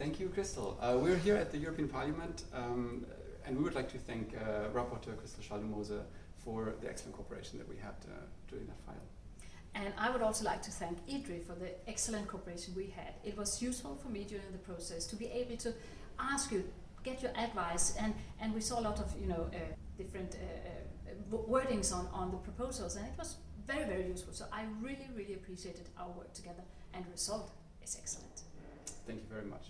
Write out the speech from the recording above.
Thank you, Christel. Uh, we're here at the European Parliament, um, and we would like to thank uh, Rapporteur Christel Schaldemose for the excellent cooperation that we had uh, during that file. And I would also like to thank EDRi for the excellent cooperation we had. It was useful for me during the process to be able to ask you, get your advice, and, and we saw a lot of you know uh, different uh, uh, wordings on, on the proposals, and it was very, very useful. So I really, really appreciated our work together, and the result is excellent. Thank you very much.